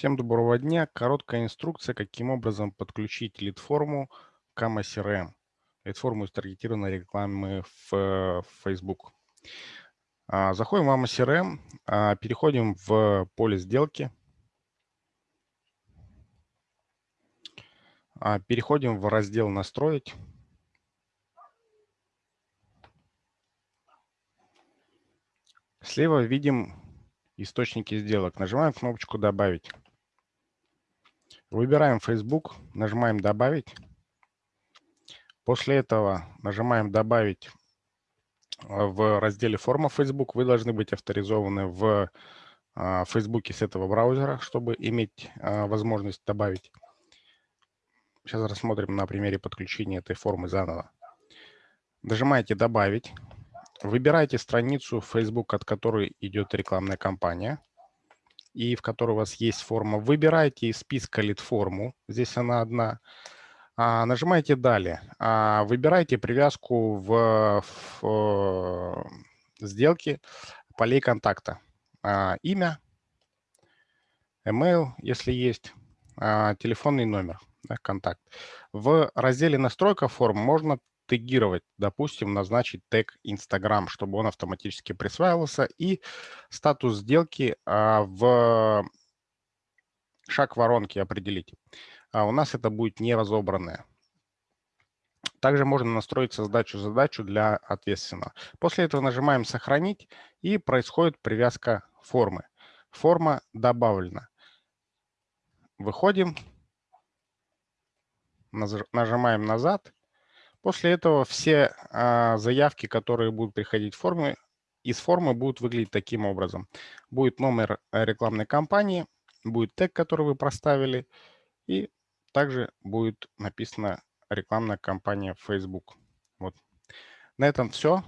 Всем доброго дня. Короткая инструкция, каким образом подключить лид-форму к CRM. Лид-форму из таргетированной рекламы в Facebook. А, заходим в AMA CRM, а, переходим в поле сделки. А, переходим в раздел «Настроить». Слева видим источники сделок. Нажимаем кнопочку «Добавить». Выбираем Facebook, нажимаем «Добавить». После этого нажимаем «Добавить» в разделе «Форма Facebook». Вы должны быть авторизованы в Facebook с этого браузера, чтобы иметь возможность добавить. Сейчас рассмотрим на примере подключения этой формы заново. Нажимаете «Добавить». Выбирайте страницу Facebook, от которой идет рекламная кампания и в которой у вас есть форма. Выбирайте из списка лид-форму, здесь она одна. А, нажимаете «Далее». А, выбирайте привязку в, в, в сделке полей контакта. А, имя, email, если есть, телефонный номер, да, контакт. В разделе «Настройка форм» можно тегировать, допустим, назначить тег Instagram, чтобы он автоматически присваивался, и статус сделки а, в шаг воронки определить. А у нас это будет не разобранное. Также можно настроить создачу задачу для ответственного. После этого нажимаем «Сохранить» и происходит привязка формы. Форма добавлена. Выходим, нажимаем «Назад» После этого все а, заявки, которые будут приходить в форме, из формы будут выглядеть таким образом. Будет номер э, рекламной кампании, будет тег, который вы проставили, и также будет написана рекламная кампания Facebook. Вот. На этом все.